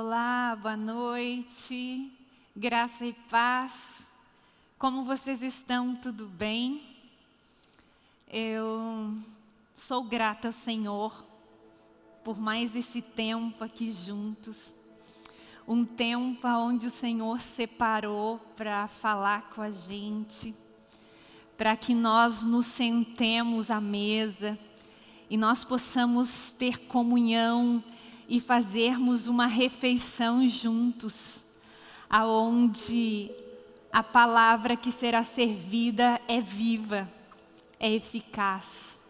Olá, boa noite, graça e paz. Como vocês estão? Tudo bem? Eu sou grata ao Senhor por mais esse tempo aqui juntos. Um tempo onde o Senhor separou para falar com a gente, para que nós nos sentemos à mesa e nós possamos ter comunhão e fazermos uma refeição juntos, aonde a palavra que será servida é viva, é eficaz,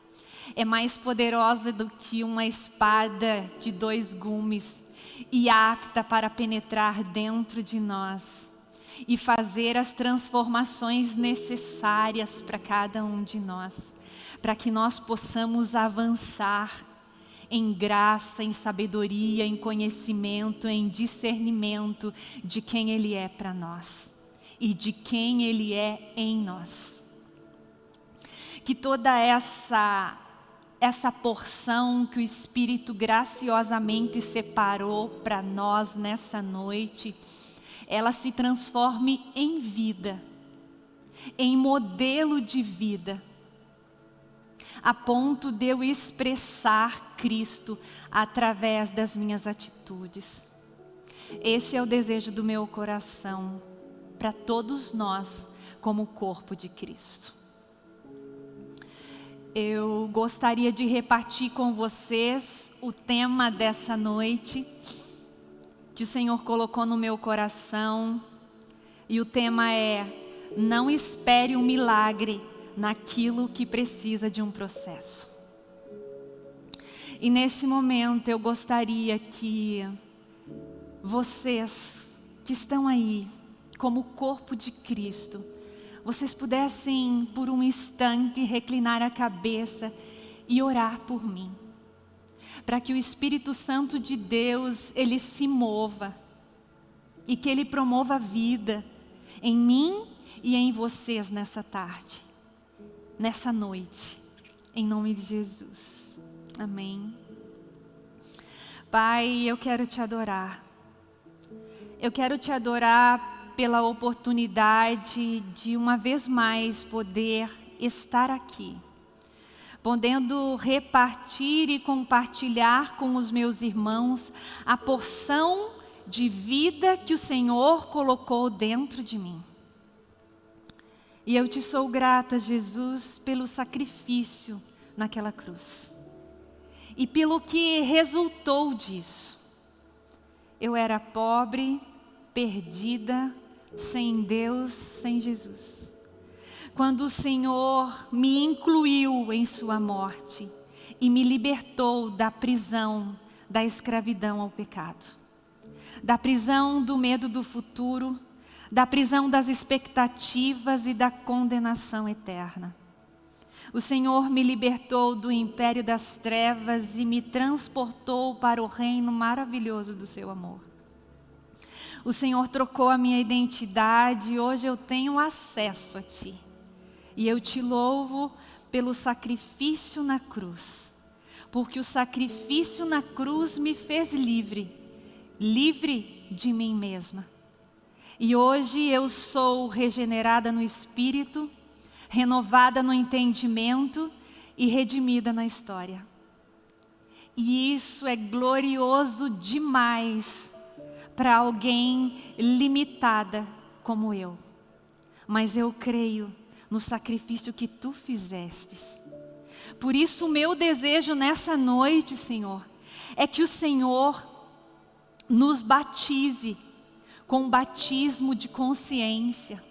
é mais poderosa do que uma espada de dois gumes e apta para penetrar dentro de nós e fazer as transformações necessárias para cada um de nós, para que nós possamos avançar em graça, em sabedoria, em conhecimento, em discernimento de quem Ele é para nós e de quem Ele é em nós. Que toda essa, essa porção que o Espírito graciosamente separou para nós nessa noite, ela se transforme em vida, em modelo de vida, a ponto de eu expressar Cristo através das minhas atitudes. Esse é o desejo do meu coração para todos nós como corpo de Cristo. Eu gostaria de repartir com vocês o tema dessa noite que o Senhor colocou no meu coração e o tema é não espere um milagre naquilo que precisa de um processo. E nesse momento eu gostaria que vocês que estão aí, como corpo de Cristo, vocês pudessem por um instante reclinar a cabeça e orar por mim. Para que o Espírito Santo de Deus, ele se mova e que ele promova a vida em mim e em vocês nessa tarde nessa noite, em nome de Jesus. Amém. Pai, eu quero te adorar. Eu quero te adorar pela oportunidade de uma vez mais poder estar aqui, podendo repartir e compartilhar com os meus irmãos a porção de vida que o Senhor colocou dentro de mim. E eu te sou grata, Jesus, pelo sacrifício naquela cruz. E pelo que resultou disso. Eu era pobre, perdida, sem Deus, sem Jesus. Quando o Senhor me incluiu em sua morte e me libertou da prisão, da escravidão ao pecado. Da prisão do medo do futuro, da prisão das expectativas e da condenação eterna. O Senhor me libertou do império das trevas e me transportou para o reino maravilhoso do seu amor. O Senhor trocou a minha identidade e hoje eu tenho acesso a Ti. E eu te louvo pelo sacrifício na cruz, porque o sacrifício na cruz me fez livre, livre de mim mesma e hoje eu sou regenerada no espírito, renovada no entendimento e redimida na história. E isso é glorioso demais para alguém limitada como eu. Mas eu creio no sacrifício que tu fizestes. Por isso o meu desejo nessa noite, Senhor, é que o Senhor nos batize com batismo de consciência.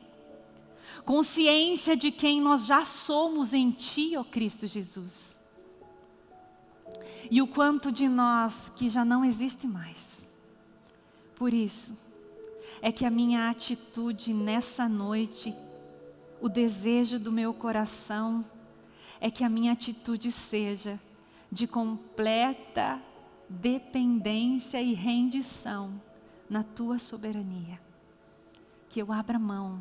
Consciência de quem nós já somos em Ti, ó Cristo Jesus. E o quanto de nós que já não existe mais. Por isso, é que a minha atitude nessa noite, o desejo do meu coração, é que a minha atitude seja de completa dependência e rendição na tua soberania. Que eu abra mão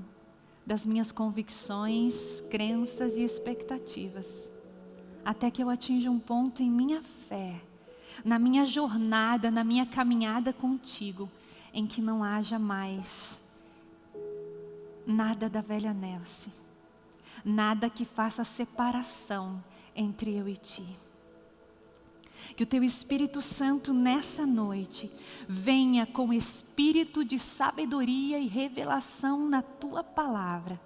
das minhas convicções, crenças e expectativas, até que eu atinja um ponto em minha fé na minha jornada, na minha caminhada contigo, em que não haja mais nada da velha Nelce, nada que faça separação entre eu e ti. Que o teu Espírito Santo nessa noite venha com espírito de sabedoria e revelação na tua palavra.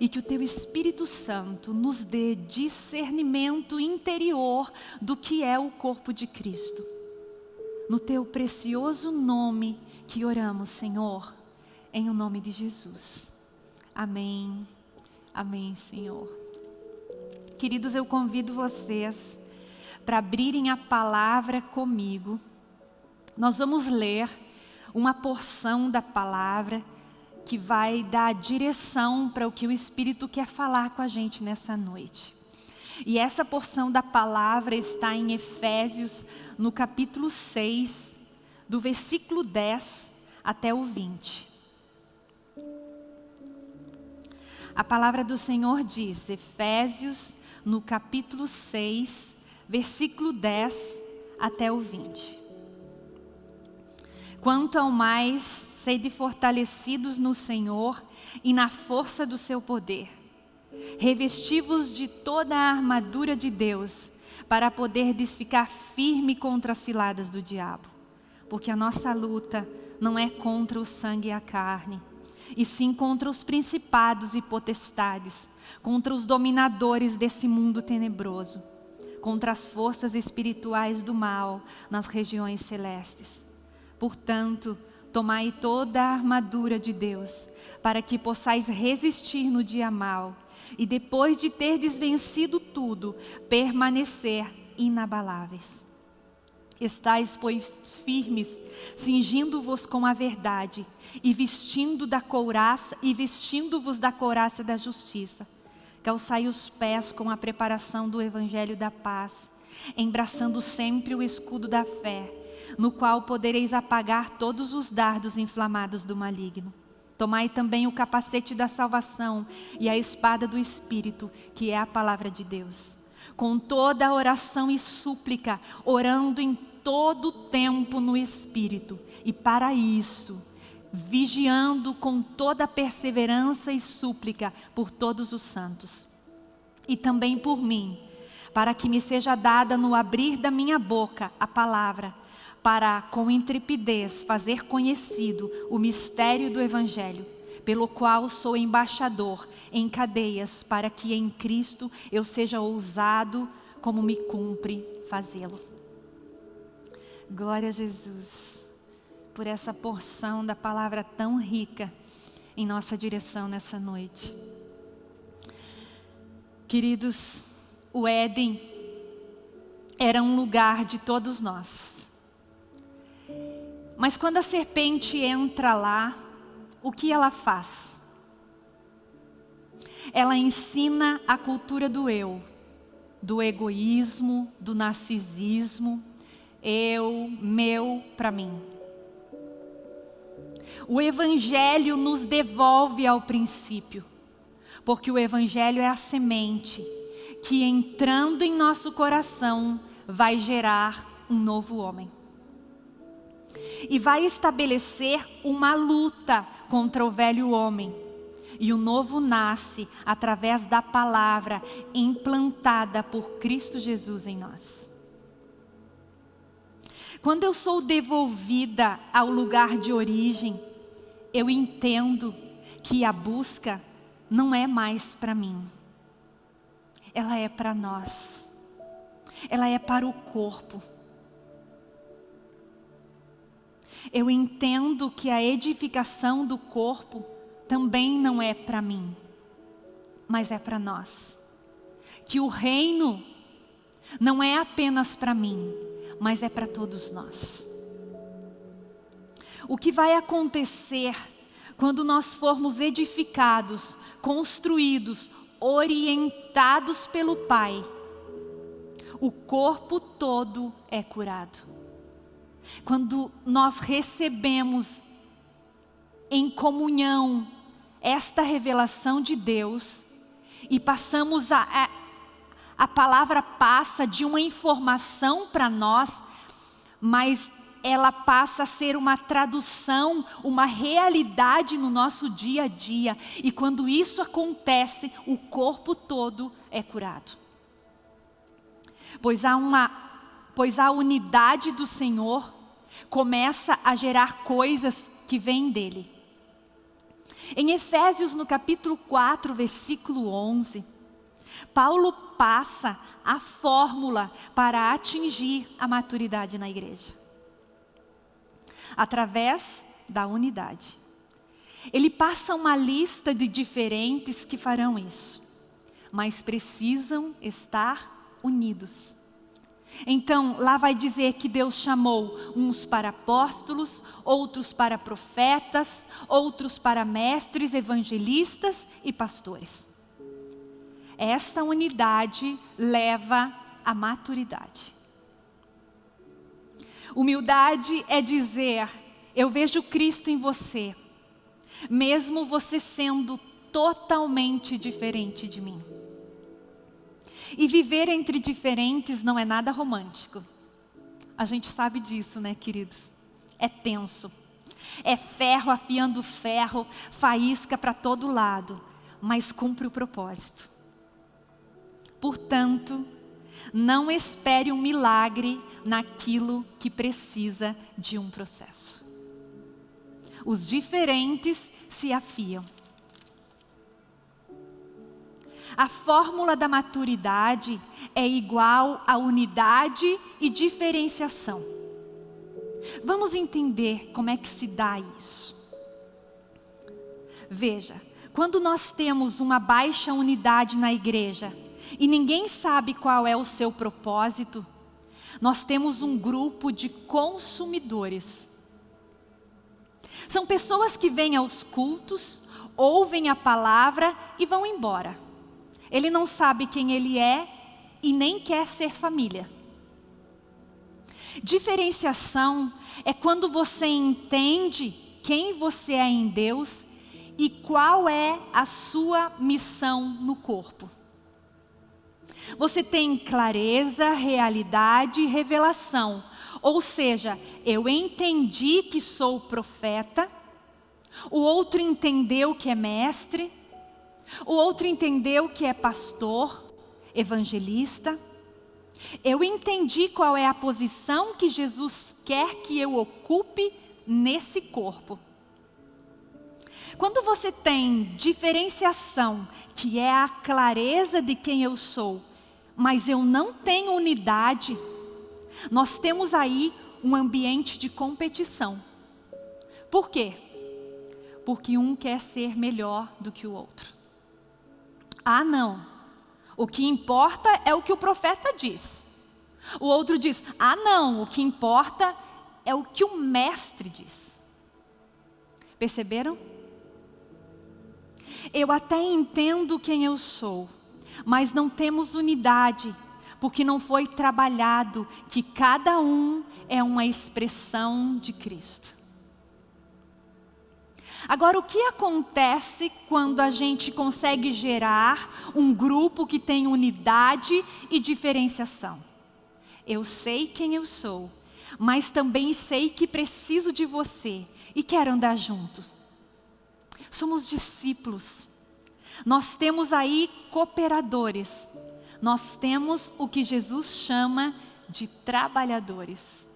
E que o teu Espírito Santo nos dê discernimento interior do que é o corpo de Cristo. No teu precioso nome que oramos, Senhor, em o nome de Jesus. Amém. Amém, Senhor. Queridos, eu convido vocês para abrirem a palavra comigo. Nós vamos ler uma porção da palavra que vai dar direção para o que o Espírito quer falar com a gente nessa noite. E essa porção da palavra está em Efésios, no capítulo 6, do versículo 10 até o 20. A palavra do Senhor diz, Efésios, no capítulo 6, versículo 10 até o 20. Quanto ao mais, sede fortalecidos no Senhor e na força do seu poder. Revestivos de toda a armadura de Deus, para poderdes ficar firme contra as ciladas do diabo. Porque a nossa luta não é contra o sangue e a carne, e sim contra os principados e potestades, contra os dominadores desse mundo tenebroso contra as forças espirituais do mal nas regiões celestes. Portanto, tomai toda a armadura de Deus, para que possais resistir no dia mal, e depois de ter desvencido tudo, permanecer inabaláveis. Estais, pois, firmes, cingindo-vos com a verdade, e vestindo da couraça, e vestindo-vos da couraça da justiça calçai os pés com a preparação do Evangelho da paz, embraçando sempre o escudo da fé, no qual podereis apagar todos os dardos inflamados do maligno. Tomai também o capacete da salvação e a espada do Espírito, que é a palavra de Deus. Com toda a oração e súplica, orando em todo o tempo no Espírito. E para isso, vigiando com toda perseverança e súplica por todos os santos. E também por mim, para que me seja dada no abrir da minha boca a palavra, para com intrepidez fazer conhecido o mistério do Evangelho, pelo qual sou embaixador em cadeias, para que em Cristo eu seja ousado como me cumpre fazê-lo. Glória a Jesus por essa porção da palavra tão rica em nossa direção nessa noite. Queridos, o Éden era um lugar de todos nós. Mas quando a serpente entra lá, o que ela faz? Ela ensina a cultura do eu, do egoísmo, do narcisismo, eu, meu, para mim. O Evangelho nos devolve ao princípio, porque o Evangelho é a semente que entrando em nosso coração vai gerar um novo homem. E vai estabelecer uma luta contra o velho homem. E o novo nasce através da palavra implantada por Cristo Jesus em nós. Quando eu sou devolvida ao lugar de origem, eu entendo que a busca não é mais para mim. Ela é para nós. Ela é para o corpo. Eu entendo que a edificação do corpo também não é para mim, mas é para nós. Que o reino não é apenas para mim, mas é para todos nós. O que vai acontecer quando nós formos edificados, construídos, orientados pelo Pai? O corpo todo é curado. Quando nós recebemos em comunhão esta revelação de Deus e passamos a, a, a palavra passa de uma informação para nós mas ela passa a ser uma tradução, uma realidade no nosso dia a dia. E quando isso acontece, o corpo todo é curado. Pois há uma, pois a unidade do Senhor começa a gerar coisas que vêm dele. Em Efésios, no capítulo 4, versículo 11, Paulo passa a fórmula para atingir a maturidade na igreja. Através da unidade. Ele passa uma lista de diferentes que farão isso, mas precisam estar unidos. Então, lá vai dizer que Deus chamou uns para apóstolos, outros para profetas, outros para mestres, evangelistas e pastores. Esta unidade leva à maturidade. Humildade é dizer, eu vejo Cristo em você, mesmo você sendo totalmente diferente de mim. E viver entre diferentes não é nada romântico. A gente sabe disso, né, queridos? É tenso. É ferro afiando ferro, faísca para todo lado, mas cumpre o propósito. Portanto, não espere um milagre naquilo que precisa de um processo. Os diferentes se afiam. A fórmula da maturidade é igual a unidade e diferenciação. Vamos entender como é que se dá isso. Veja, quando nós temos uma baixa unidade na igreja e ninguém sabe qual é o seu propósito, nós temos um grupo de consumidores. São pessoas que vêm aos cultos, ouvem a palavra e vão embora. Ele não sabe quem ele é e nem quer ser família. Diferenciação é quando você entende quem você é em Deus e qual é a sua missão no corpo. Você tem clareza, realidade e revelação. Ou seja, eu entendi que sou profeta, o outro entendeu que é mestre, o outro entendeu que é pastor, evangelista. Eu entendi qual é a posição que Jesus quer que eu ocupe nesse corpo. Quando você tem diferenciação, que é a clareza de quem eu sou, mas eu não tenho unidade, nós temos aí um ambiente de competição. Por quê? Porque um quer ser melhor do que o outro. Ah, não. O que importa é o que o profeta diz. O outro diz, ah, não. O que importa é o que o mestre diz. Perceberam? Eu até entendo quem eu sou, mas não temos unidade, porque não foi trabalhado que cada um é uma expressão de Cristo. Agora, o que acontece quando a gente consegue gerar um grupo que tem unidade e diferenciação? Eu sei quem eu sou, mas também sei que preciso de você e quero andar junto. Somos discípulos. Nós temos aí cooperadores. Nós temos o que Jesus chama de trabalhadores.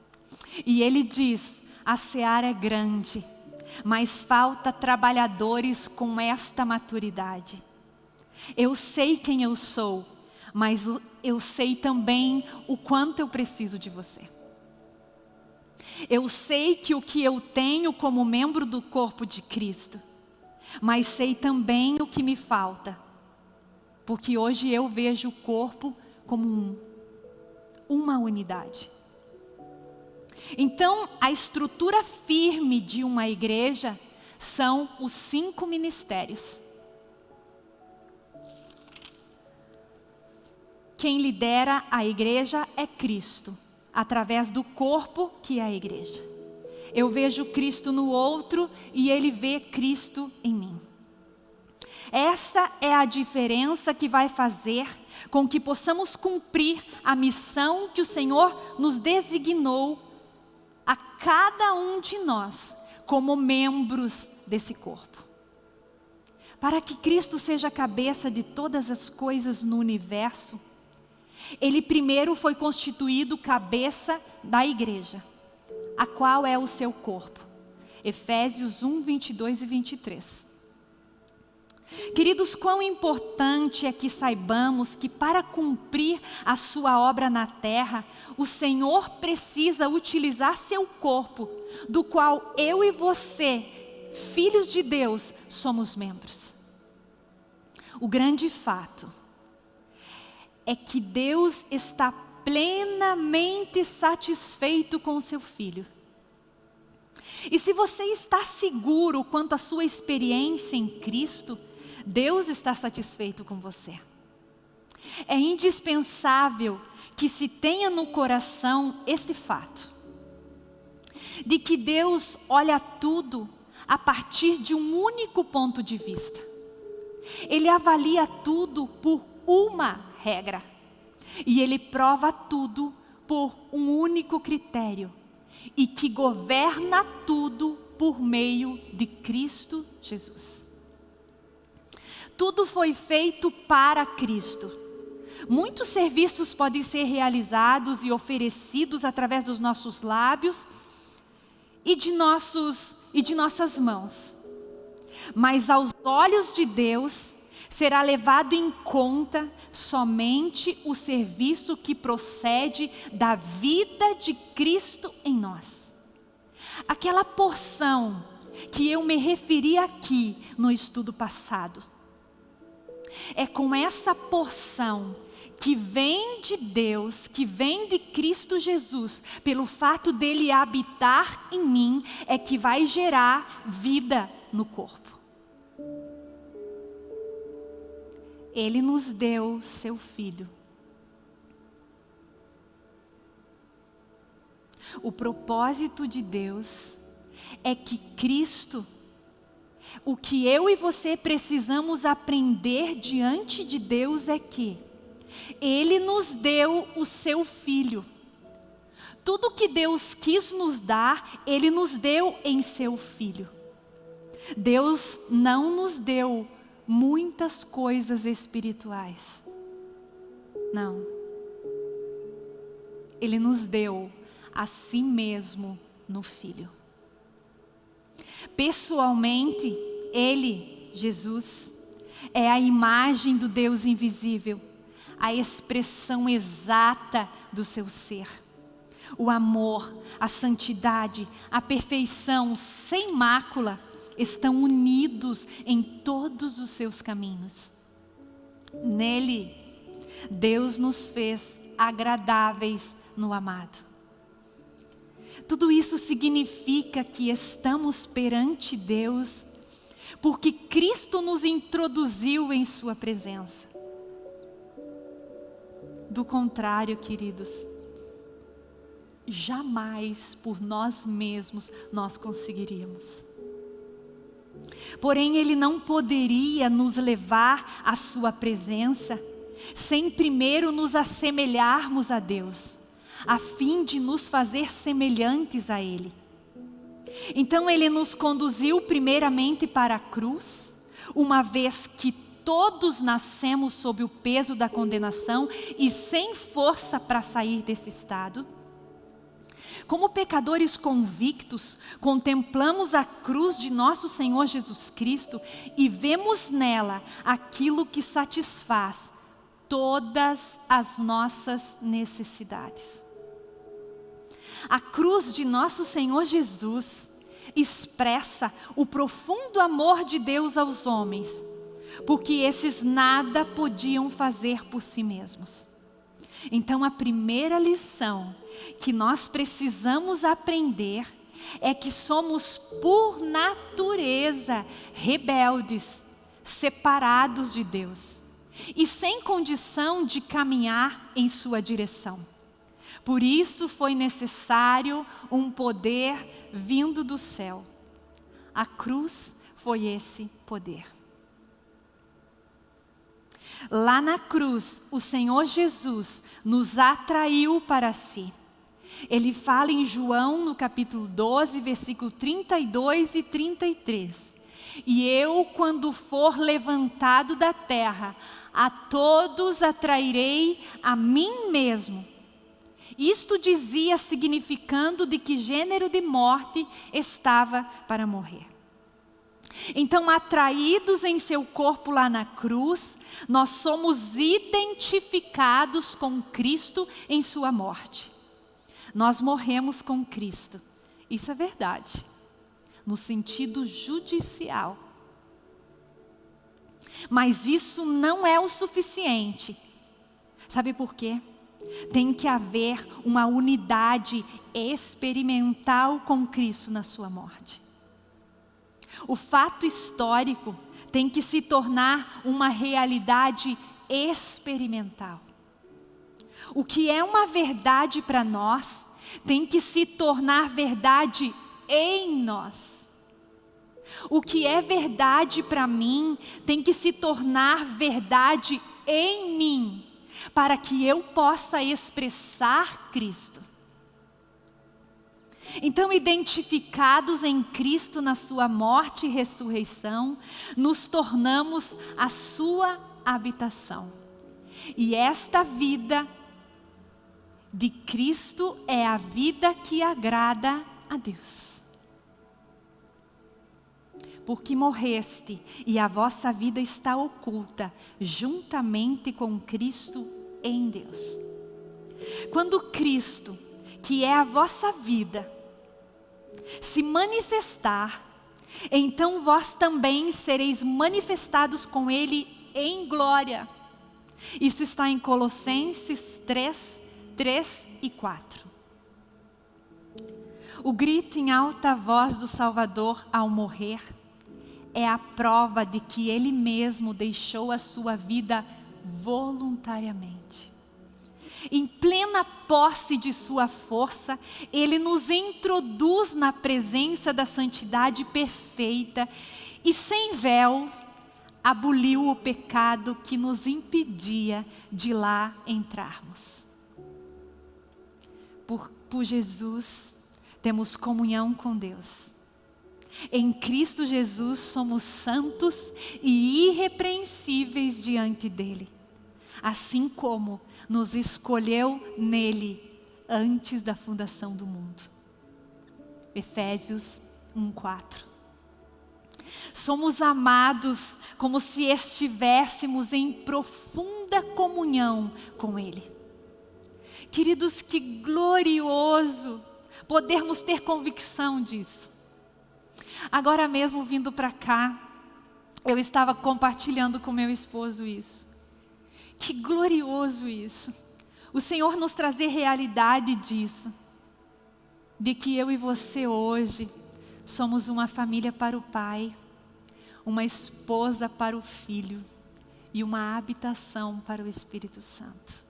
E ele diz, a seara é grande mas falta trabalhadores com esta maturidade. Eu sei quem eu sou, mas eu sei também o quanto eu preciso de você. Eu sei que o que eu tenho como membro do corpo de Cristo, mas sei também o que me falta, porque hoje eu vejo o corpo como um, uma unidade. Então, a estrutura firme de uma igreja são os cinco ministérios. Quem lidera a igreja é Cristo, através do corpo que é a igreja. Eu vejo Cristo no outro e ele vê Cristo em mim. Essa é a diferença que vai fazer com que possamos cumprir a missão que o Senhor nos designou a cada um de nós como membros desse corpo. Para que Cristo seja a cabeça de todas as coisas no universo, ele primeiro foi constituído cabeça da igreja, a qual é o seu corpo. Efésios 1, 22 e 23. Queridos, quão importante é que saibamos que para cumprir a sua obra na terra, o Senhor precisa utilizar seu corpo, do qual eu e você, filhos de Deus, somos membros. O grande fato é que Deus está plenamente satisfeito com o seu filho. E se você está seguro quanto à sua experiência em Cristo, Deus está satisfeito com você. É indispensável que se tenha no coração esse fato, de que Deus olha tudo a partir de um único ponto de vista. Ele avalia tudo por uma regra. E Ele prova tudo por um único critério. E que governa tudo por meio de Cristo Jesus. Tudo foi feito para Cristo. Muitos serviços podem ser realizados e oferecidos através dos nossos lábios e de, nossos, e de nossas mãos. Mas aos olhos de Deus, será levado em conta somente o serviço que procede da vida de Cristo em nós. Aquela porção que eu me referi aqui no estudo passado. É com essa porção que vem de Deus, que vem de Cristo Jesus, pelo fato dele habitar em mim, é que vai gerar vida no corpo. Ele nos deu seu Filho. O propósito de Deus é que Cristo, o que eu e você precisamos aprender diante de Deus é que Ele nos deu o seu Filho. Tudo que Deus quis nos dar, Ele nos deu em seu Filho. Deus não nos deu muitas coisas espirituais. Não. Ele nos deu a si mesmo no Filho. Pessoalmente, Ele, Jesus, é a imagem do Deus invisível, a expressão exata do seu ser. O amor, a santidade, a perfeição sem mácula, estão unidos em todos os seus caminhos. Nele, Deus nos fez agradáveis no amado. Tudo isso significa que estamos perante Deus, porque Cristo nos introduziu em Sua presença. Do contrário, queridos, jamais por nós mesmos nós conseguiríamos. Porém, Ele não poderia nos levar à Sua presença sem primeiro nos assemelharmos a Deus, a fim de nos fazer semelhantes a Ele. Então Ele nos conduziu primeiramente para a cruz, uma vez que todos nascemos sob o peso da condenação e sem força para sair desse estado. Como pecadores convictos, contemplamos a cruz de nosso Senhor Jesus Cristo e vemos nela aquilo que satisfaz todas as nossas necessidades. A cruz de nosso Senhor Jesus expressa o profundo amor de Deus aos homens, porque esses nada podiam fazer por si mesmos. Então a primeira lição que nós precisamos aprender é que somos por natureza rebeldes, separados de Deus e sem condição de caminhar em sua direção. Por isso foi necessário um poder vindo do céu. A cruz foi esse poder. Lá na cruz, o Senhor Jesus nos atraiu para si Ele fala em João, no capítulo 12, versículo 32 e 33. E eu, quando for levantado da terra, a todos atrairei a mim mesmo. Isto dizia significando de que gênero de morte estava para morrer. Então, atraídos em seu corpo lá na cruz, nós somos identificados com Cristo em sua morte. Nós morremos com Cristo. Isso é verdade. No sentido judicial. Mas isso não é o suficiente. Sabe por quê? Tem que haver uma unidade experimental com Cristo na sua morte. O fato histórico tem que se tornar uma realidade experimental. O que é uma verdade para nós tem que se tornar verdade em nós. O que é verdade para mim tem que se tornar verdade em mim, para que eu possa expressar Cristo. Então, identificados em Cristo na sua morte e ressurreição, nos tornamos a sua habitação. E esta vida de Cristo é a vida que agrada a Deus. Porque morreste e a vossa vida está oculta juntamente com Cristo em Deus. Quando Cristo, que é a vossa vida, se manifestar, então vós também sereis manifestados com Ele em glória. Isso está em Colossenses 3, 3 e 4. O grito em alta voz do Salvador ao morrer é a prova de que Ele mesmo deixou a sua vida voluntariamente. Em plena posse de sua força, Ele nos introduz na presença da santidade perfeita e sem véu, aboliu o pecado que nos impedia de lá entrarmos por, por Jesus, temos comunhão com Deus. Em Cristo Jesus somos santos e irrepreensíveis diante dEle, assim como nos escolheu nele antes da fundação do mundo. Efésios 1:4. Somos amados como se estivéssemos em profunda comunhão com Ele. Queridos, que glorioso podermos ter convicção disso. Agora mesmo vindo para cá, eu estava compartilhando com meu esposo isso. Que glorioso isso. O Senhor nos trazer realidade disso. De que eu e você hoje somos uma família para o Pai, uma esposa para o Filho e uma habitação para o Espírito Santo.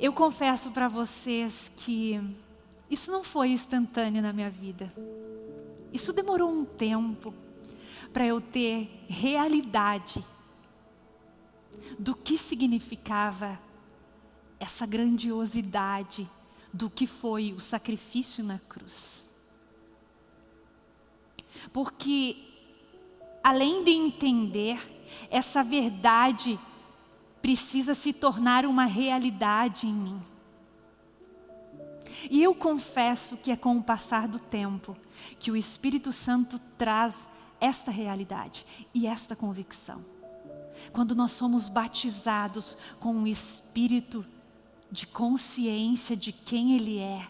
Eu confesso para vocês que isso não foi instantâneo na minha vida. Isso demorou um tempo para eu ter realidade do que significava essa grandiosidade do que foi o sacrifício na cruz. Porque, além de entender essa verdade precisa se tornar uma realidade em mim. E eu confesso que é com o passar do tempo que o Espírito Santo traz esta realidade e esta convicção. Quando nós somos batizados com o Espírito de consciência de quem Ele é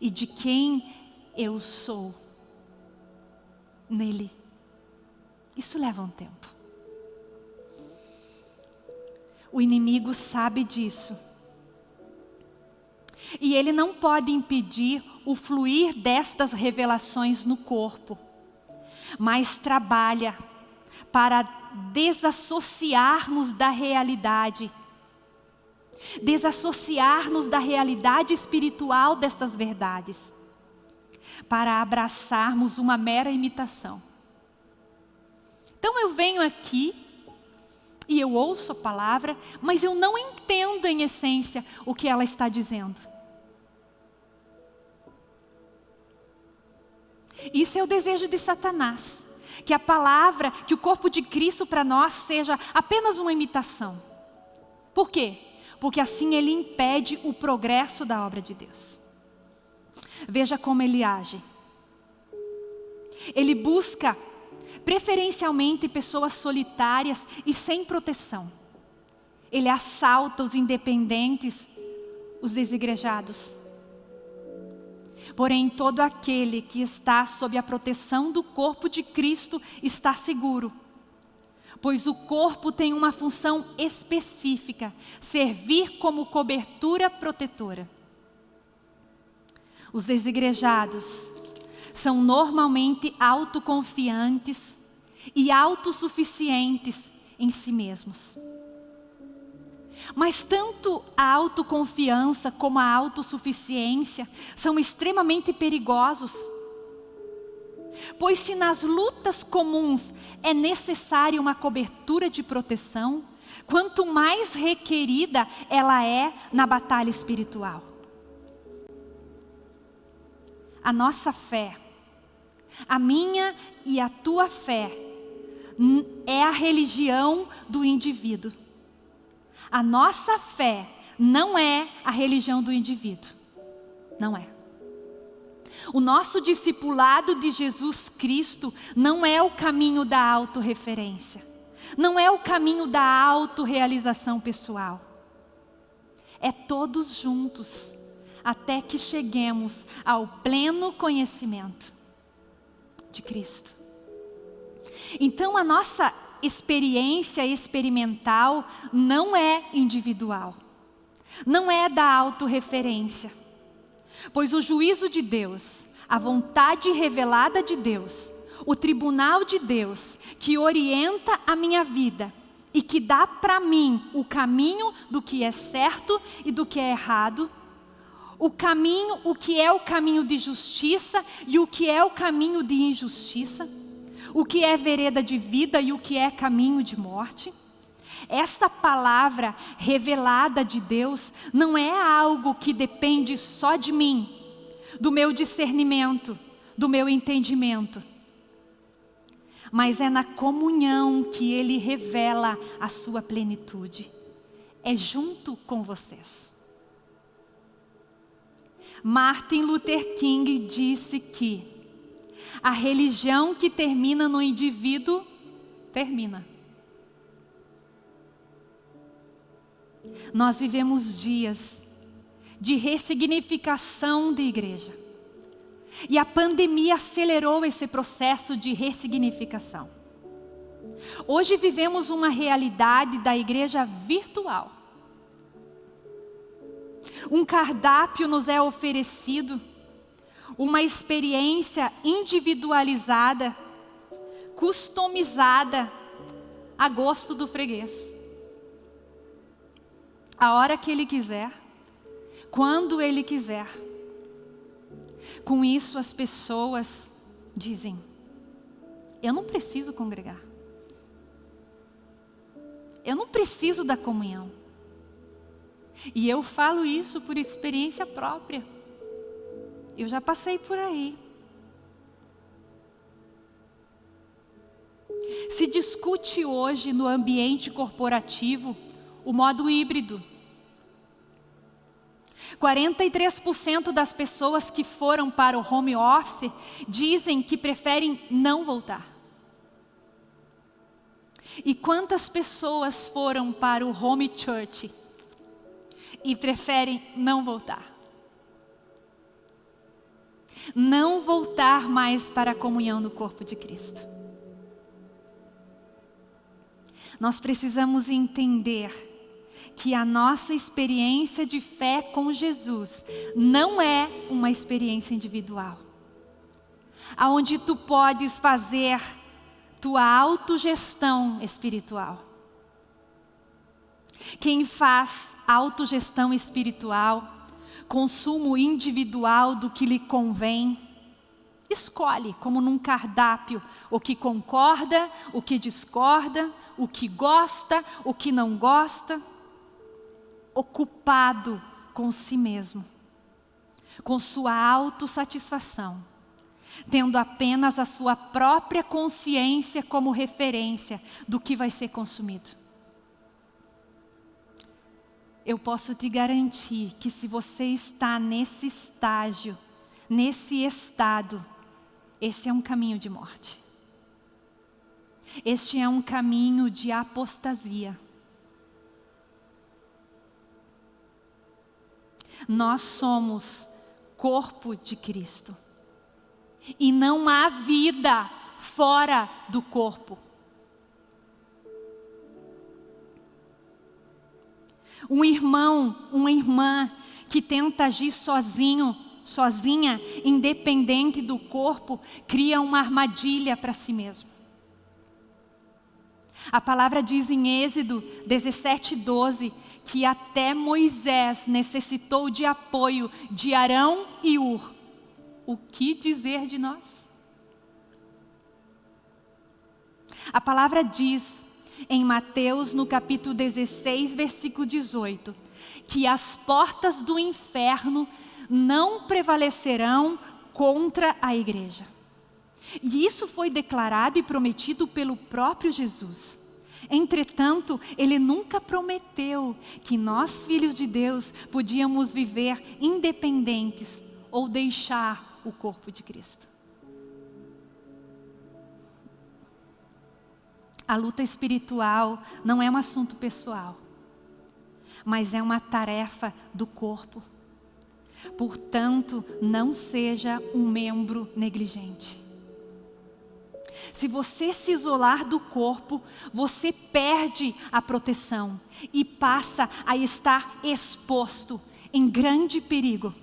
e de quem eu sou nele. Isso leva um tempo. O inimigo sabe disso. E ele não pode impedir o fluir destas revelações no corpo, mas trabalha para desassociarmos da realidade. Desassociar-nos da realidade espiritual dessas verdades, para abraçarmos uma mera imitação. Então eu venho aqui e eu ouço a palavra, mas eu não entendo em essência o que ela está dizendo. Isso é o desejo de Satanás. Que a palavra, que o corpo de Cristo para nós seja apenas uma imitação. Por quê? Porque assim ele impede o progresso da obra de Deus. Veja como ele age. Ele busca preferencialmente pessoas solitárias e sem proteção. Ele assalta os independentes, os desigrejados. Porém, todo aquele que está sob a proteção do corpo de Cristo está seguro. Pois o corpo tem uma função específica, servir como cobertura protetora. Os desigrejados são normalmente autoconfiantes e autossuficientes em si mesmos. Mas tanto a autoconfiança como a autossuficiência são extremamente perigosos. Pois se nas lutas comuns é necessária uma cobertura de proteção, quanto mais requerida ela é na batalha espiritual. A nossa fé, a minha e a tua fé, é a religião do indivíduo. A nossa fé não é a religião do indivíduo. Não é. O nosso discipulado de Jesus Cristo não é o caminho da autorreferência. Não é o caminho da autorrealização pessoal. É todos juntos, até que cheguemos ao pleno conhecimento de Cristo. Então a nossa experiência experimental não é individual, não é da autorreferência, pois o juízo de Deus, a vontade revelada de Deus, o tribunal de Deus que orienta a minha vida e que dá para mim o caminho do que é certo e do que é errado, o caminho, o que é o caminho de justiça e o que é o caminho de injustiça, o que é vereda de vida e o que é caminho de morte. Essa palavra revelada de Deus não é algo que depende só de mim, do meu discernimento, do meu entendimento. Mas é na comunhão que Ele revela a sua plenitude. É junto com vocês. Martin Luther King disse que a religião que termina no indivíduo, termina. Nós vivemos dias de ressignificação de igreja. E a pandemia acelerou esse processo de ressignificação. Hoje vivemos uma realidade da igreja virtual. Um cardápio nos é oferecido uma experiência individualizada, customizada a gosto do freguês. A hora que ele quiser, quando ele quiser. Com isso as pessoas dizem, eu não preciso congregar. Eu não preciso da comunhão. E eu falo isso por experiência própria. Eu já passei por aí. Se discute hoje no ambiente corporativo o modo híbrido. 43% das pessoas que foram para o home office dizem que preferem não voltar. E quantas pessoas foram para o home church e preferem não voltar? Não voltar mais para a comunhão no corpo de Cristo. Nós precisamos entender que a nossa experiência de fé com Jesus não é uma experiência individual. Aonde tu podes fazer tua autogestão espiritual. Quem faz autogestão espiritual consumo individual do que lhe convém. Escolhe, como num cardápio, o que concorda, o que discorda, o que gosta, o que não gosta. Ocupado com si mesmo, com sua autossatisfação, tendo apenas a sua própria consciência como referência do que vai ser consumido. Eu posso te garantir que se você está nesse estágio, nesse estado, esse é um caminho de morte. Este é um caminho de apostasia. Nós somos corpo de Cristo. E não há vida fora do corpo. Um irmão, uma irmã que tenta agir sozinho, sozinha, independente do corpo, cria uma armadilha para si mesmo. A palavra diz em Êxodo 17, 12, que até Moisés necessitou de apoio de Arão e Ur. O que dizer de nós? A palavra diz em Mateus, no capítulo 16, versículo 18, que as portas do inferno não prevalecerão contra a igreja. E isso foi declarado e prometido pelo próprio Jesus. Entretanto, ele nunca prometeu que nós, filhos de Deus, podíamos viver independentes ou deixar o corpo de Cristo. A luta espiritual não é um assunto pessoal, mas é uma tarefa do corpo. Portanto, não seja um membro negligente. Se você se isolar do corpo, você perde a proteção e passa a estar exposto em grande perigo.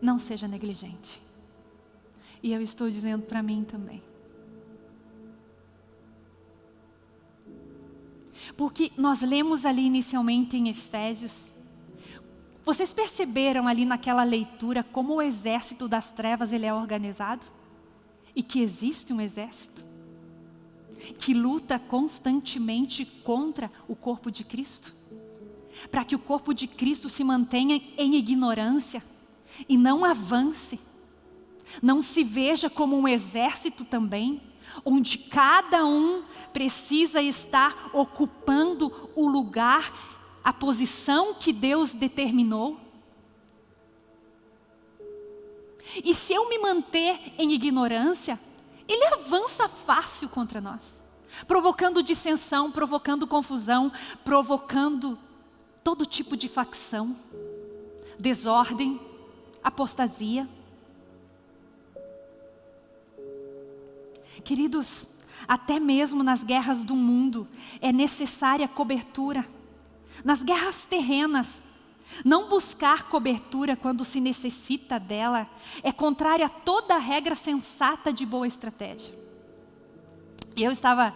Não seja negligente. E eu estou dizendo para mim também. Porque nós lemos ali inicialmente em Efésios, vocês perceberam ali naquela leitura como o exército das trevas ele é organizado? e que existe um exército? Que luta constantemente contra o corpo de Cristo, para que o corpo de Cristo se mantenha em ignorância e não avance, não se veja como um exército também, onde cada um precisa estar ocupando o lugar, a posição que Deus determinou. E se eu me manter em ignorância, ele avança fácil contra nós, provocando dissensão, provocando confusão, provocando todo tipo de facção, desordem, apostasia. Queridos, até mesmo nas guerras do mundo é necessária cobertura. Nas guerras terrenas, não buscar cobertura quando se necessita dela é contrária a toda regra sensata de boa estratégia. Eu estava,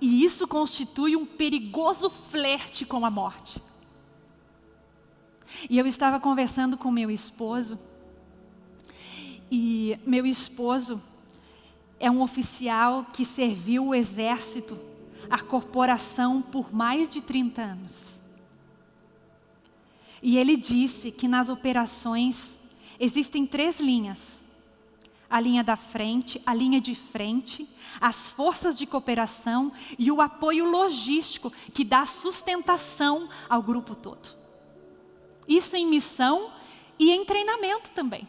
e isso constitui um perigoso flerte com a morte. E eu estava conversando com meu esposo, e meu esposo é um oficial que serviu o exército, a corporação por mais de 30 anos. E ele disse que nas operações existem três linhas. A linha da frente, a linha de frente, as forças de cooperação e o apoio logístico que dá sustentação ao grupo todo. Isso em missão e em treinamento também.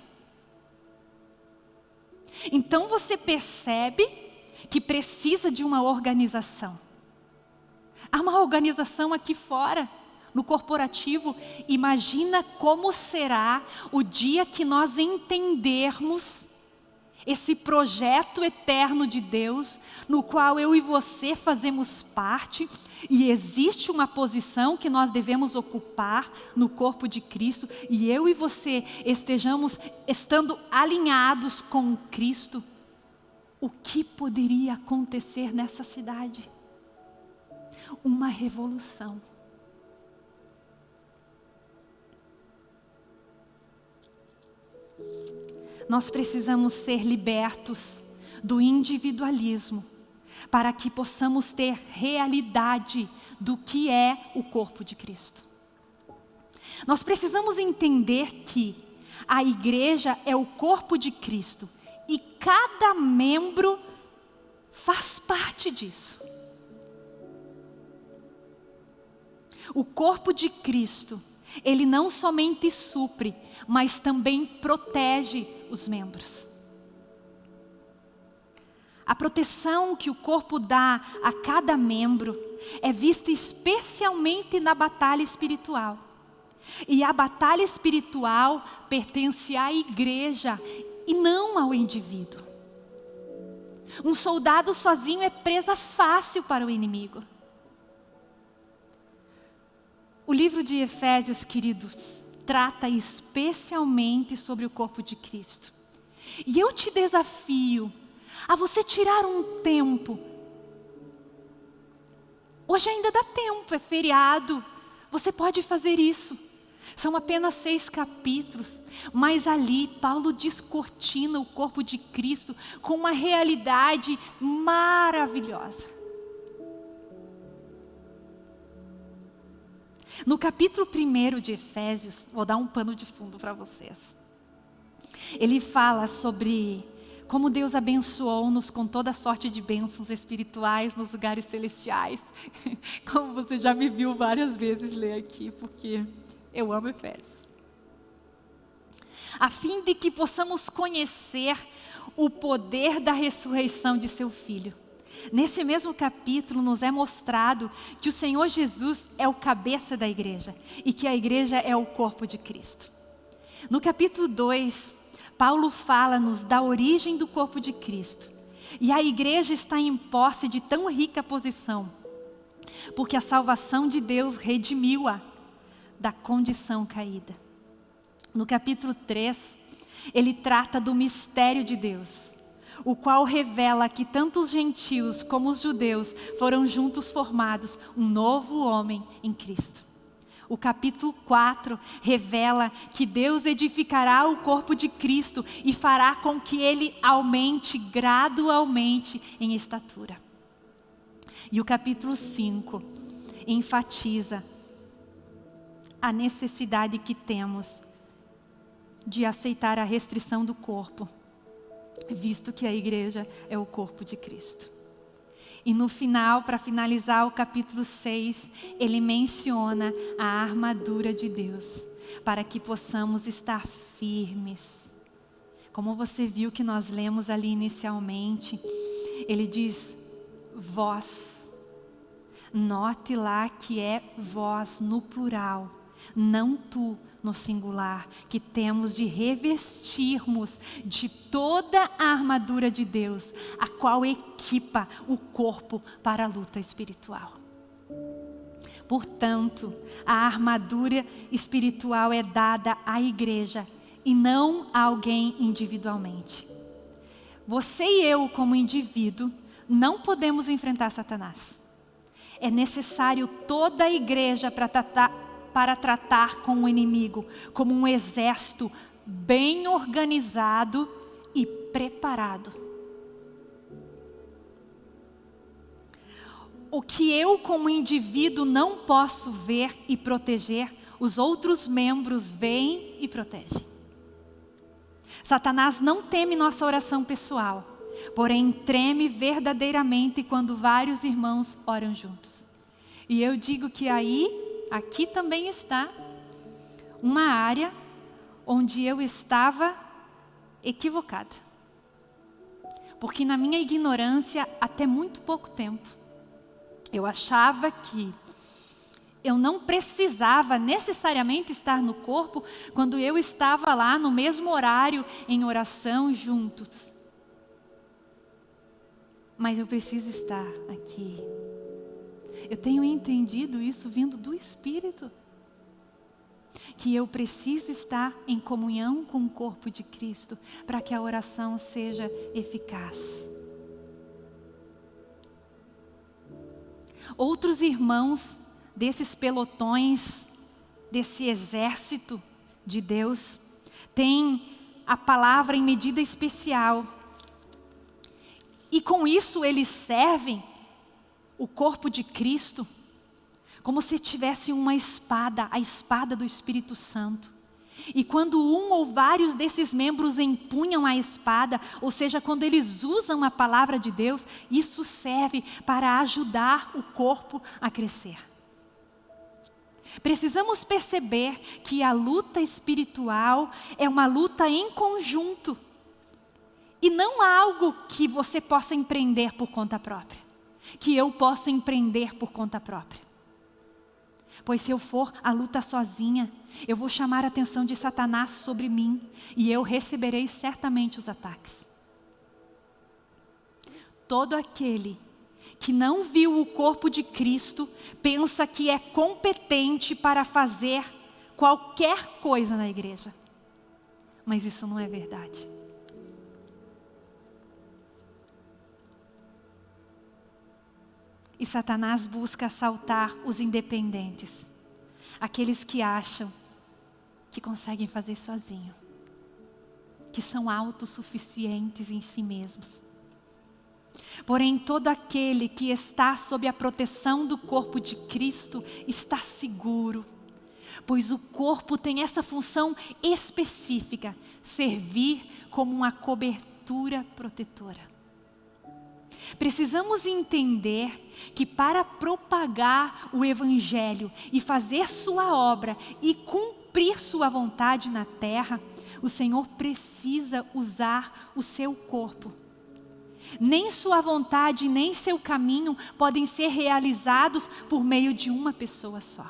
Então você percebe que precisa de uma organização. Há uma organização aqui fora no corporativo, imagina como será o dia que nós entendermos esse projeto eterno de Deus, no qual eu e você fazemos parte, e existe uma posição que nós devemos ocupar no corpo de Cristo, e eu e você estejamos estando alinhados com Cristo, o que poderia acontecer nessa cidade? Uma revolução. Nós precisamos ser libertos do individualismo para que possamos ter realidade do que é o corpo de Cristo. Nós precisamos entender que A igreja é o corpo de Cristo e cada membro faz parte disso. O corpo de Cristo, ele não somente supre, mas também protege os membros. A proteção que o corpo dá a cada membro é vista especialmente na batalha espiritual. E a batalha espiritual pertence à igreja e não ao indivíduo. Um soldado sozinho é presa fácil para o inimigo. O livro de Efésios, queridos, trata especialmente sobre o corpo de Cristo. E eu te desafio a você tirar um tempo. Hoje ainda dá tempo, é feriado. Você pode fazer isso. São apenas seis capítulos, mas ali Paulo descortina o corpo de Cristo com uma realidade maravilhosa. No capítulo 1 de Efésios, vou dar um pano de fundo para vocês. Ele fala sobre como Deus abençoou-nos com toda sorte de bênçãos espirituais nos lugares celestiais. Como você já me viu várias vezes ler aqui, porque eu amo Efésios. A fim de que possamos conhecer o poder da ressurreição de seu Filho. Nesse mesmo capítulo nos é mostrado que o Senhor Jesus é o cabeça da igreja e que a igreja é o corpo de Cristo. No capítulo 2, Paulo fala-nos da origem do corpo de Cristo. E a igreja está em posse de tão rica posição, porque a salvação de Deus redimiu-a da condição caída. No capítulo 3, ele trata do mistério de Deus, o qual revela que tanto os gentios como os judeus foram juntos formados um novo homem em Cristo. O capítulo 4 revela que Deus edificará o corpo de Cristo e fará com que ele aumente gradualmente em estatura. E o capítulo 5 enfatiza a necessidade que temos de aceitar a restrição do corpo, visto que a igreja é o corpo de Cristo. E no final, para finalizar o capítulo 6, ele menciona a armadura de Deus, para que possamos estar firmes. Como você viu que nós lemos ali inicialmente, ele diz, vós. Note lá que é vós no plural, não tu, no singular, que temos de revestirmos de toda a armadura de Deus, a qual equipa o corpo para a luta espiritual. Portanto, a armadura espiritual é dada à igreja e não a alguém individualmente. Você e eu, como indivíduo, não podemos enfrentar Satanás. É necessário toda a igreja para tratar, para tratar com o inimigo como um exército bem organizado e preparado. O que eu, como indivíduo, não posso ver e proteger, os outros membros veem e protegem. Satanás não teme nossa oração pessoal, porém treme verdadeiramente quando vários irmãos oram juntos. E eu digo que aí aqui também está uma área onde eu estava equivocada. Porque na minha ignorância, até muito pouco tempo, eu achava que eu não precisava necessariamente estar no corpo quando eu estava lá no mesmo horário em oração juntos. Mas eu preciso estar aqui eu tenho entendido isso vindo do Espírito. Que eu preciso estar em comunhão com o corpo de Cristo para que a oração seja eficaz. Outros irmãos desses pelotões, desse exército de Deus, têm a palavra em medida especial. E com isso eles servem o corpo de Cristo como se tivesse uma espada, a espada do Espírito Santo. E quando um ou vários desses membros empunham a espada, ou seja, quando eles usam a palavra de Deus, isso serve para ajudar o corpo a crescer. Precisamos perceber que a luta espiritual é uma luta em conjunto. E não algo que você possa empreender por conta própria. Que eu posso empreender por conta própria. Pois se eu for a luta sozinha, eu vou chamar a atenção de Satanás sobre mim e eu receberei certamente os ataques. Todo aquele que não viu o corpo de Cristo pensa que é competente para fazer qualquer coisa na igreja. Mas isso não é verdade. E Satanás busca assaltar os independentes, aqueles que acham que conseguem fazer sozinho, que são autossuficientes em si mesmos. Porém, todo aquele que está sob a proteção do corpo de Cristo está seguro, pois o corpo tem essa função específica, servir como uma cobertura protetora. Precisamos entender que para propagar o Evangelho e fazer sua obra e cumprir sua vontade na terra, o Senhor precisa usar o seu corpo. Nem sua vontade, nem seu caminho podem ser realizados por meio de uma pessoa só.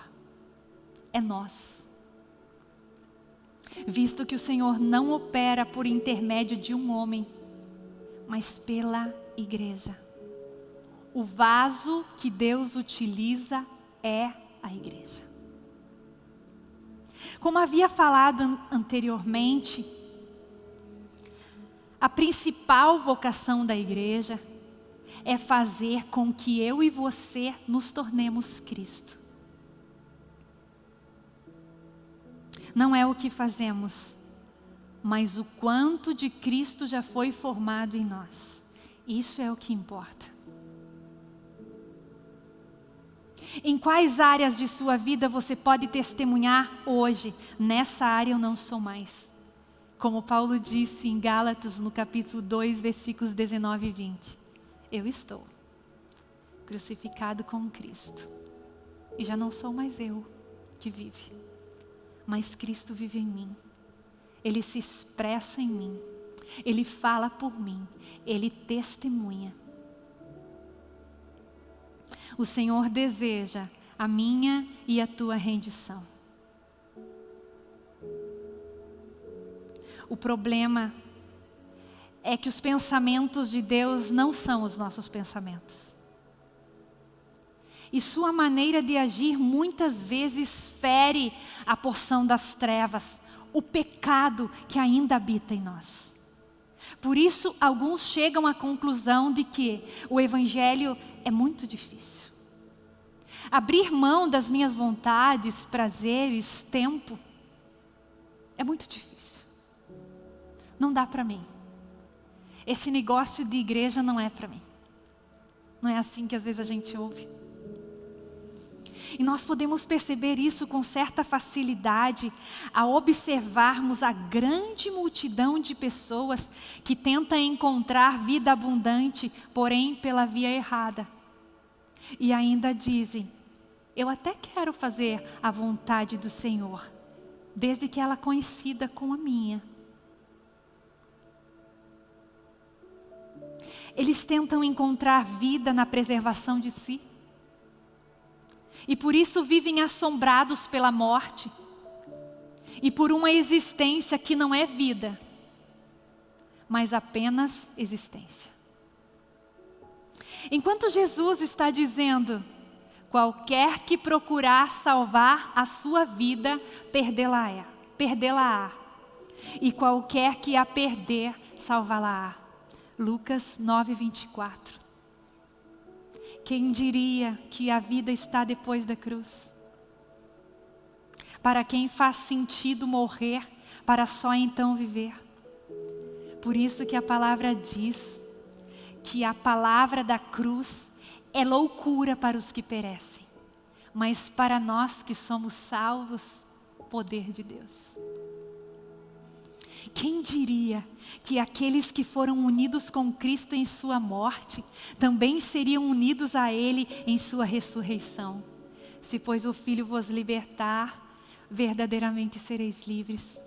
É nós. Visto que o Senhor não opera por intermédio de um homem, mas pela igreja. O vaso que Deus utiliza é a igreja. Como havia falado anteriormente, a principal vocação da igreja é fazer com que eu e você nos tornemos Cristo. Não é o que fazemos, mas o quanto de Cristo já foi formado em nós. Isso é o que importa. Em quais áreas de sua vida você pode testemunhar hoje? Nessa área eu não sou mais. Como Paulo disse em Gálatas, no capítulo 2, versículos 19 e 20. Eu estou crucificado com Cristo. E já não sou mais eu que vive, mas Cristo vive em mim. Ele se expressa em mim. Ele fala por mim. Ele testemunha. O Senhor deseja a minha e a tua rendição. O problema é que os pensamentos de Deus não são os nossos pensamentos. E sua maneira de agir muitas vezes fere a porção das trevas, o pecado que ainda habita em nós. Por isso, alguns chegam à conclusão de que o Evangelho é muito difícil. Abrir mão das minhas vontades, prazeres, tempo, é muito difícil. Não dá para mim. Esse negócio de igreja não é para mim. Não é assim que às vezes a gente ouve. E nós podemos perceber isso com certa facilidade ao observarmos a grande multidão de pessoas que tenta encontrar vida abundante, porém pela via errada. E ainda dizem, eu até quero fazer a vontade do Senhor, desde que ela coincida com a minha. Eles tentam encontrar vida na preservação de si. E por isso vivem assombrados pela morte. E por uma existência que não é vida, mas apenas existência. Enquanto Jesus está dizendo, qualquer que procurar salvar a sua vida, perdê-la-á. Perdê-la-á. E qualquer que a perder, salvá-la-á. Lucas 9, 24. Quem diria que a vida está depois da cruz? Para quem faz sentido morrer, para só então viver. Por isso que a palavra diz que a palavra da cruz é loucura para os que perecem, mas para nós que somos salvos, poder de Deus. Quem diria que aqueles que foram unidos com Cristo em sua morte também seriam unidos a Ele em sua ressurreição? Se, pois, o Filho vos libertar, verdadeiramente sereis livres.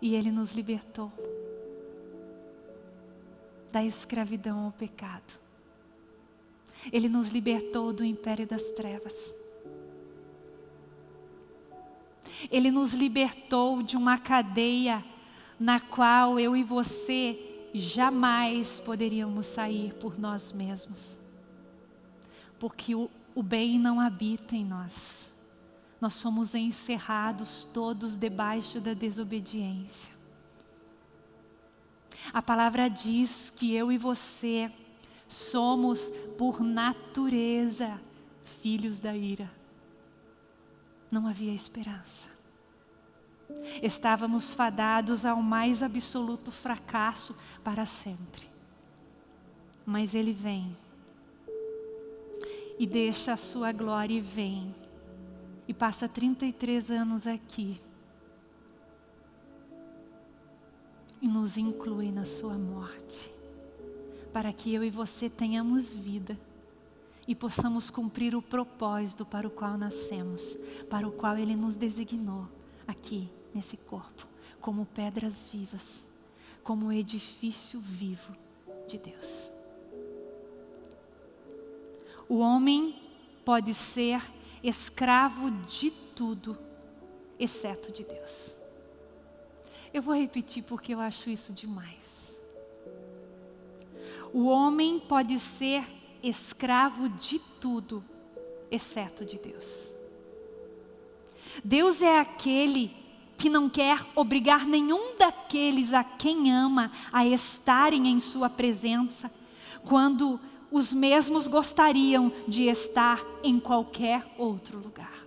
E Ele nos libertou da escravidão ao pecado. Ele nos libertou do império das trevas. Ele nos libertou de uma cadeia na qual eu e você jamais poderíamos sair por nós mesmos. Porque o, o bem não habita em nós. Nós somos encerrados todos debaixo da desobediência. A palavra diz que eu e você somos, por natureza, filhos da ira. Não havia esperança. Estávamos fadados ao mais absoluto fracasso para sempre. Mas Ele vem e deixa a sua glória e vem e passa 33 anos aqui e nos inclui na sua morte, para que eu e você tenhamos vida e possamos cumprir o propósito para o qual nascemos, para o qual Ele nos designou aqui nesse corpo, como pedras vivas, como edifício vivo de Deus. O homem pode ser escravo de tudo, exceto de Deus. Eu vou repetir porque eu acho isso demais. O homem pode ser escravo de tudo, exceto de Deus. Deus é aquele que não quer obrigar nenhum daqueles a quem ama a estarem em sua presença, quando os mesmos gostariam de estar em qualquer outro lugar.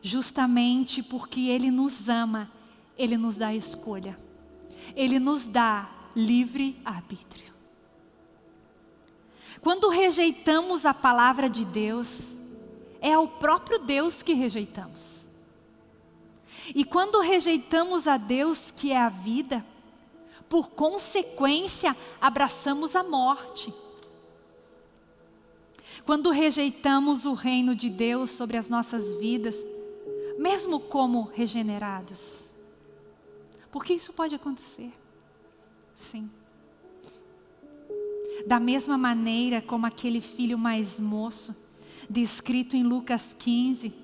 Justamente porque Ele nos ama, Ele nos dá escolha. Ele nos dá livre arbítrio. Quando rejeitamos a palavra de Deus, é ao próprio Deus que rejeitamos. E quando rejeitamos a Deus, que é a vida, por consequência, abraçamos a morte. Quando rejeitamos o reino de Deus sobre as nossas vidas, mesmo como regenerados. Porque isso pode acontecer. Sim. Da mesma maneira como aquele filho mais moço, descrito em Lucas 15,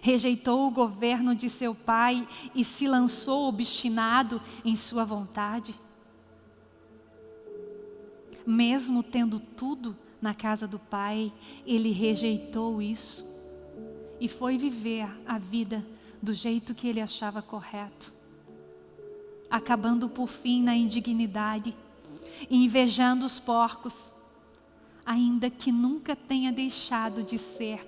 rejeitou o governo de seu pai e se lançou obstinado em sua vontade? Mesmo tendo tudo na casa do pai, ele rejeitou isso e foi viver a vida do jeito que ele achava correto, acabando por fim na indignidade invejando os porcos, ainda que nunca tenha deixado de ser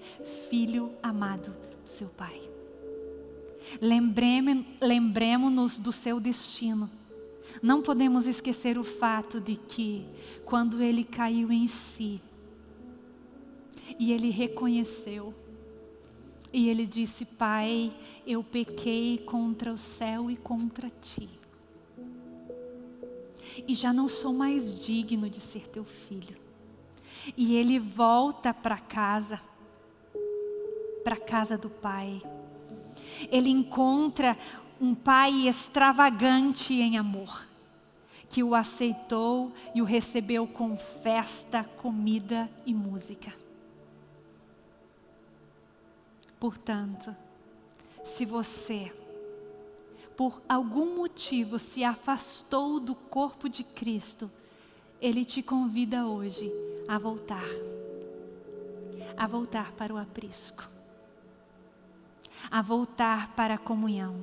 filho amado seu Pai. Lembremos-nos do seu destino. Não podemos esquecer o fato de que, quando ele caiu em si, e ele reconheceu, e ele disse: Pai, eu pequei contra o céu e contra ti. E já não sou mais digno de ser teu filho. E ele volta para casa para a casa do pai. Ele encontra um pai extravagante em amor, que o aceitou e o recebeu com festa, comida e música. Portanto, se você, por algum motivo, se afastou do corpo de Cristo, Ele te convida hoje a voltar, a voltar para o aprisco a voltar para a comunhão.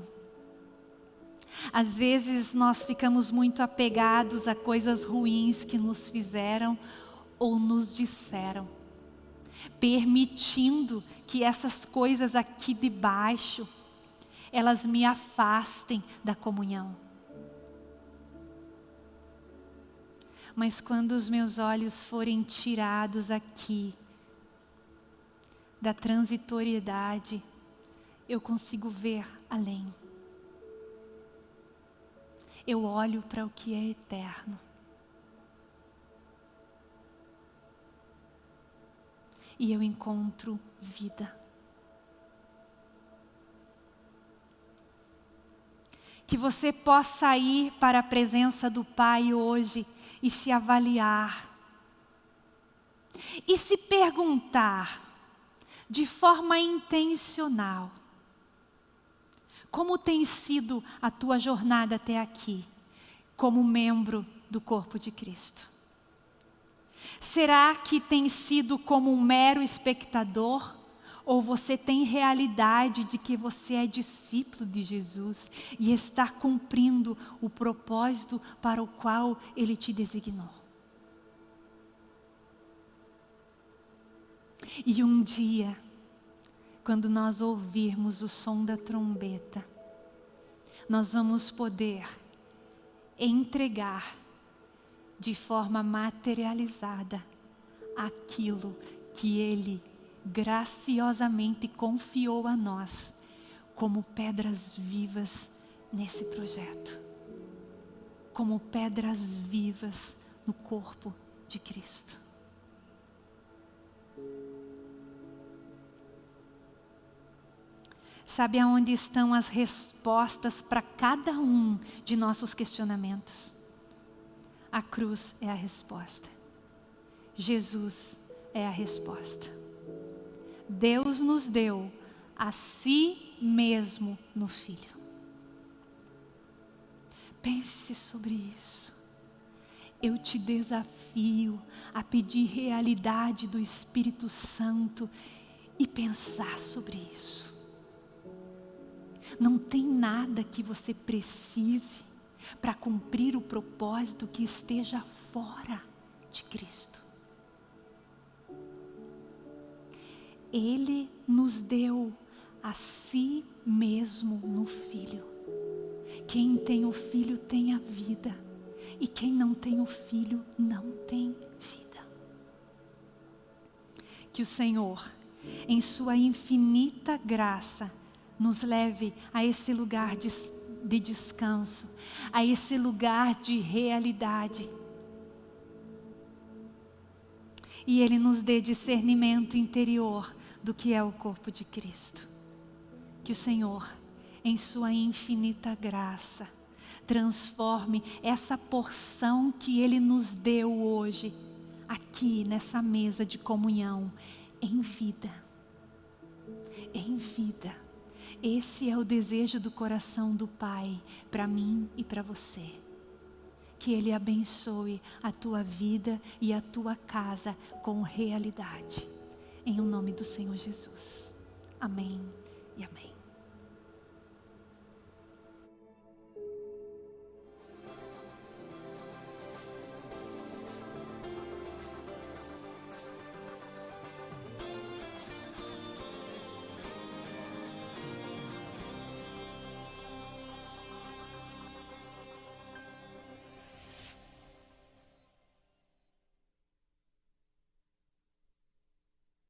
Às vezes nós ficamos muito apegados a coisas ruins que nos fizeram ou nos disseram, permitindo que essas coisas aqui de baixo, elas me afastem da comunhão. Mas quando os meus olhos forem tirados aqui, da transitoriedade, eu consigo ver além. eu olho para o que é eterno. E eu encontro vida. Que você possa ir para a presença do Pai hoje e se avaliar. E se perguntar de forma intencional: como tem sido a tua jornada até aqui, como membro do corpo de Cristo? Será que tem sido como um mero espectador? Ou você tem realidade de que você é discípulo de Jesus e está cumprindo o propósito para o qual Ele te designou? E um dia, quando nós ouvirmos o som da trombeta, nós vamos poder entregar de forma materializada aquilo que Ele graciosamente confiou a nós como pedras vivas nesse projeto, como pedras vivas no corpo de Cristo. Sabe aonde estão as respostas para cada um de nossos questionamentos? A cruz é a resposta. Jesus é a resposta. Deus nos deu a si mesmo no Filho. Pense sobre isso. Eu te desafio a pedir realidade do Espírito Santo e pensar sobre isso. Não tem nada que você precise para cumprir o propósito que esteja fora de Cristo. Ele nos deu a si mesmo no Filho. Quem tem o Filho tem a vida, e quem não tem o Filho não tem vida. Que o Senhor, em Sua infinita graça, nos leve a esse lugar de, de descanso, a esse lugar de realidade. E Ele nos dê discernimento interior do que é o corpo de Cristo. Que o Senhor, em Sua infinita graça, transforme essa porção que Ele nos deu hoje, aqui nessa mesa de comunhão, em vida. Em vida. Esse é o desejo do coração do Pai para mim e para você. Que Ele abençoe a tua vida e a tua casa com realidade. Em o nome do Senhor Jesus. Amém e amém.